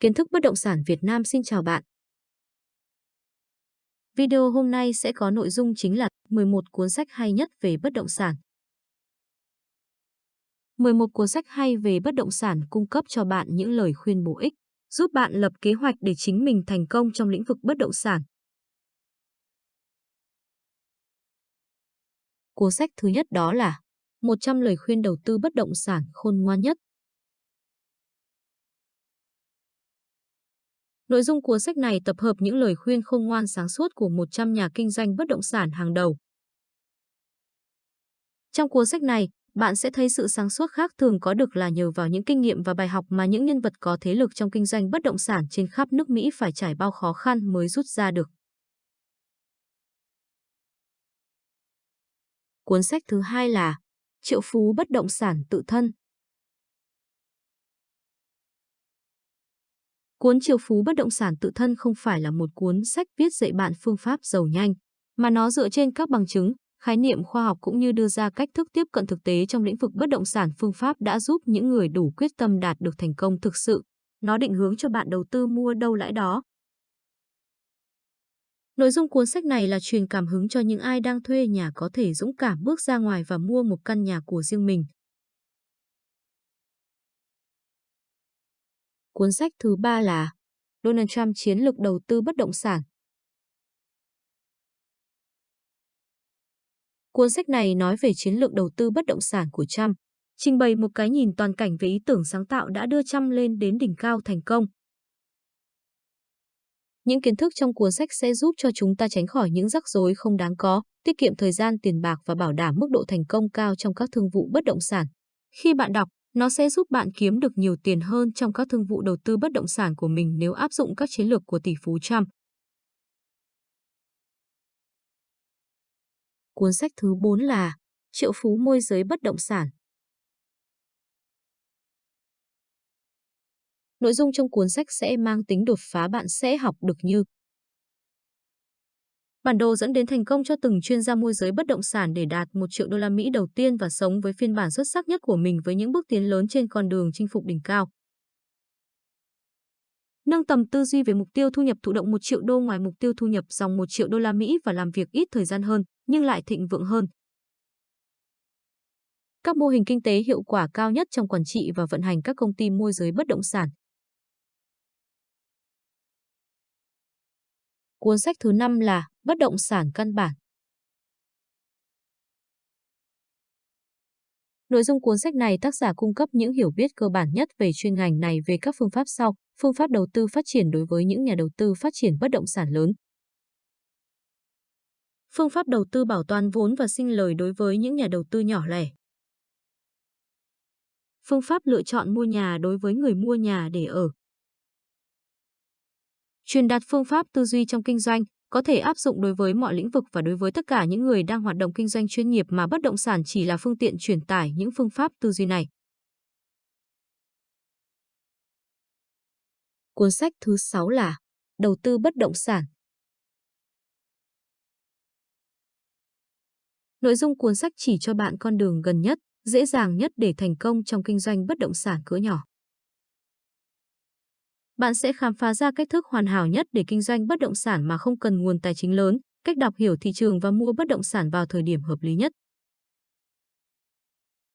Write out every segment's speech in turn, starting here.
Kiến thức bất động sản Việt Nam xin chào bạn. Video hôm nay sẽ có nội dung chính là 11 cuốn sách hay nhất về bất động sản. 11 cuốn sách hay về bất động sản cung cấp cho bạn những lời khuyên bổ ích, giúp bạn lập kế hoạch để chính mình thành công trong lĩnh vực bất động sản. Cuốn sách thứ nhất đó là 100 lời khuyên đầu tư bất động sản khôn ngoan nhất. Nội dung cuốn sách này tập hợp những lời khuyên khôn ngoan sáng suốt của 100 nhà kinh doanh bất động sản hàng đầu. Trong cuốn sách này, bạn sẽ thấy sự sáng suốt khác thường có được là nhờ vào những kinh nghiệm và bài học mà những nhân vật có thế lực trong kinh doanh bất động sản trên khắp nước Mỹ phải trải bao khó khăn mới rút ra được. Cuốn sách thứ hai là Triệu phú bất động sản tự thân Cuốn Triệu phú bất động sản tự thân không phải là một cuốn sách viết dạy bạn phương pháp giàu nhanh, mà nó dựa trên các bằng chứng, khái niệm khoa học cũng như đưa ra cách thức tiếp cận thực tế trong lĩnh vực bất động sản phương pháp đã giúp những người đủ quyết tâm đạt được thành công thực sự. Nó định hướng cho bạn đầu tư mua đâu lãi đó. Nội dung cuốn sách này là truyền cảm hứng cho những ai đang thuê nhà có thể dũng cảm bước ra ngoài và mua một căn nhà của riêng mình. Cuốn sách thứ ba là Donald Trump chiến lược đầu tư bất động sản. Cuốn sách này nói về chiến lược đầu tư bất động sản của Trump, trình bày một cái nhìn toàn cảnh về ý tưởng sáng tạo đã đưa Trump lên đến đỉnh cao thành công. Những kiến thức trong cuốn sách sẽ giúp cho chúng ta tránh khỏi những rắc rối không đáng có, tiết kiệm thời gian tiền bạc và bảo đảm mức độ thành công cao trong các thương vụ bất động sản. Khi bạn đọc, nó sẽ giúp bạn kiếm được nhiều tiền hơn trong các thương vụ đầu tư bất động sản của mình nếu áp dụng các chiến lược của tỷ phú Trump. Cuốn sách thứ 4 là Triệu phú môi giới bất động sản. Nội dung trong cuốn sách sẽ mang tính đột phá bạn sẽ học được như Bản đồ dẫn đến thành công cho từng chuyên gia môi giới bất động sản để đạt 1 triệu đô la Mỹ đầu tiên và sống với phiên bản xuất sắc nhất của mình với những bước tiến lớn trên con đường chinh phục đỉnh cao. Nâng tầm tư duy về mục tiêu thu nhập thụ động 1 triệu đô ngoài mục tiêu thu nhập dòng 1 triệu đô la Mỹ và làm việc ít thời gian hơn, nhưng lại thịnh vượng hơn. Các mô hình kinh tế hiệu quả cao nhất trong quản trị và vận hành các công ty môi giới bất động sản. Cuốn sách thứ 5 là Bất động sản căn bản. Nội dung cuốn sách này tác giả cung cấp những hiểu biết cơ bản nhất về chuyên ngành này về các phương pháp sau, phương pháp đầu tư phát triển đối với những nhà đầu tư phát triển bất động sản lớn. Phương pháp đầu tư bảo toàn vốn và sinh lời đối với những nhà đầu tư nhỏ lẻ. Phương pháp lựa chọn mua nhà đối với người mua nhà để ở. Truyền đạt phương pháp tư duy trong kinh doanh có thể áp dụng đối với mọi lĩnh vực và đối với tất cả những người đang hoạt động kinh doanh chuyên nghiệp mà bất động sản chỉ là phương tiện truyền tải những phương pháp tư duy này. Cuốn sách thứ 6 là Đầu tư bất động sản. Nội dung cuốn sách chỉ cho bạn con đường gần nhất, dễ dàng nhất để thành công trong kinh doanh bất động sản cỡ nhỏ bạn sẽ khám phá ra cách thức hoàn hảo nhất để kinh doanh bất động sản mà không cần nguồn tài chính lớn, cách đọc hiểu thị trường và mua bất động sản vào thời điểm hợp lý nhất.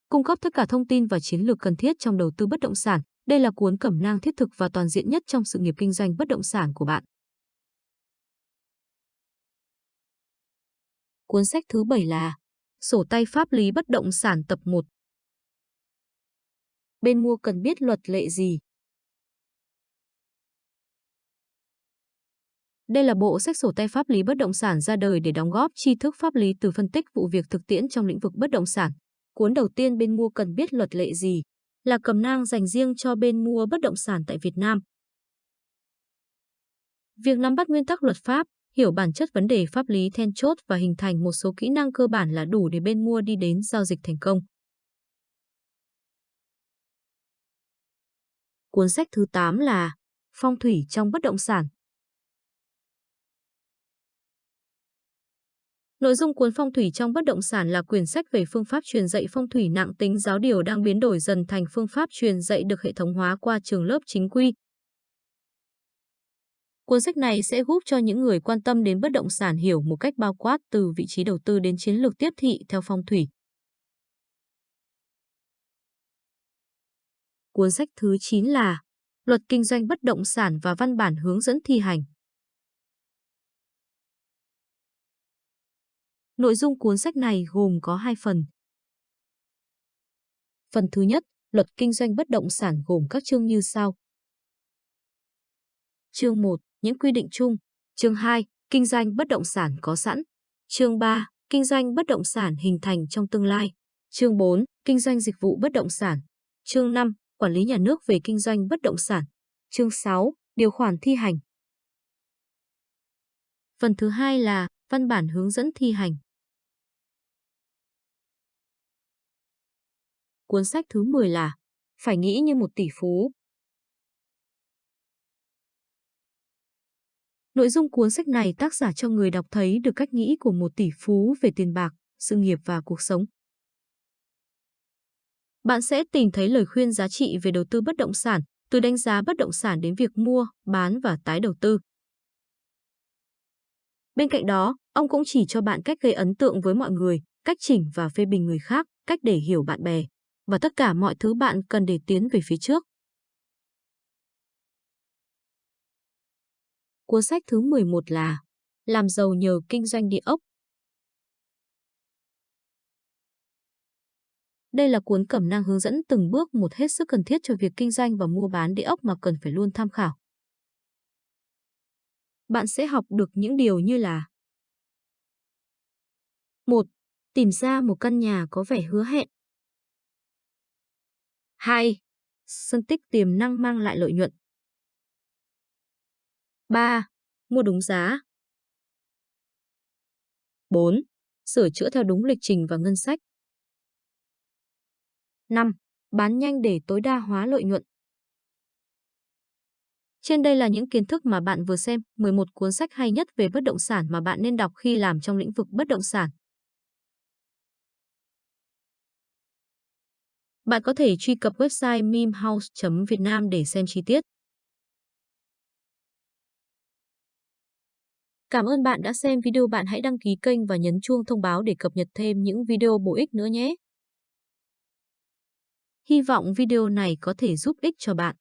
Cung cấp tất cả thông tin và chiến lược cần thiết trong đầu tư bất động sản, đây là cuốn cẩm nang thiết thực và toàn diện nhất trong sự nghiệp kinh doanh bất động sản của bạn. Cuốn sách thứ 7 là Sổ tay pháp lý bất động sản tập 1. Bên mua cần biết luật lệ gì? Đây là bộ sách sổ tay pháp lý bất động sản ra đời để đóng góp tri thức pháp lý từ phân tích vụ việc thực tiễn trong lĩnh vực bất động sản. Cuốn đầu tiên bên mua cần biết luật lệ gì là cầm nang dành riêng cho bên mua bất động sản tại Việt Nam. Việc nắm bắt nguyên tắc luật pháp, hiểu bản chất vấn đề pháp lý then chốt và hình thành một số kỹ năng cơ bản là đủ để bên mua đi đến giao dịch thành công. Cuốn sách thứ 8 là Phong thủy trong bất động sản. Nội dung cuốn phong thủy trong bất động sản là quyển sách về phương pháp truyền dạy phong thủy nặng tính giáo điều đang biến đổi dần thành phương pháp truyền dạy được hệ thống hóa qua trường lớp chính quy. Cuốn sách này sẽ giúp cho những người quan tâm đến bất động sản hiểu một cách bao quát từ vị trí đầu tư đến chiến lược tiếp thị theo phong thủy. Cuốn sách thứ 9 là Luật kinh doanh bất động sản và văn bản hướng dẫn thi hành. Nội dung cuốn sách này gồm có hai phần. Phần thứ nhất, Luật kinh doanh bất động sản gồm các chương như sau. Chương 1, những quy định chung. Chương 2, kinh doanh bất động sản có sẵn. Chương 3, kinh doanh bất động sản hình thành trong tương lai. Chương 4, kinh doanh dịch vụ bất động sản. Chương 5, quản lý nhà nước về kinh doanh bất động sản. Chương 6, điều khoản thi hành. Phần thứ hai là văn bản hướng dẫn thi hành. Cuốn sách thứ 10 là Phải nghĩ như một tỷ phú. Nội dung cuốn sách này tác giả cho người đọc thấy được cách nghĩ của một tỷ phú về tiền bạc, sự nghiệp và cuộc sống. Bạn sẽ tìm thấy lời khuyên giá trị về đầu tư bất động sản, từ đánh giá bất động sản đến việc mua, bán và tái đầu tư. Bên cạnh đó, ông cũng chỉ cho bạn cách gây ấn tượng với mọi người, cách chỉnh và phê bình người khác, cách để hiểu bạn bè và tất cả mọi thứ bạn cần để tiến về phía trước. Cuốn sách thứ 11 là Làm giàu nhờ kinh doanh địa ốc. Đây là cuốn cẩm nang hướng dẫn từng bước một hết sức cần thiết cho việc kinh doanh và mua bán địa ốc mà cần phải luôn tham khảo. Bạn sẽ học được những điều như là 1. Tìm ra một căn nhà có vẻ hứa hẹn. 2. Phân tích tiềm năng mang lại lợi nhuận. 3. Mua đúng giá. 4. Sửa chữa theo đúng lịch trình và ngân sách. 5. Bán nhanh để tối đa hóa lợi nhuận. Trên đây là những kiến thức mà bạn vừa xem, 11 cuốn sách hay nhất về bất động sản mà bạn nên đọc khi làm trong lĩnh vực bất động sản. Bạn có thể truy cập website mimhouse.vietnam để xem chi tiết. Cảm ơn bạn đã xem video. Bạn hãy đăng ký kênh và nhấn chuông thông báo để cập nhật thêm những video bổ ích nữa nhé. Hy vọng video này có thể giúp ích cho bạn.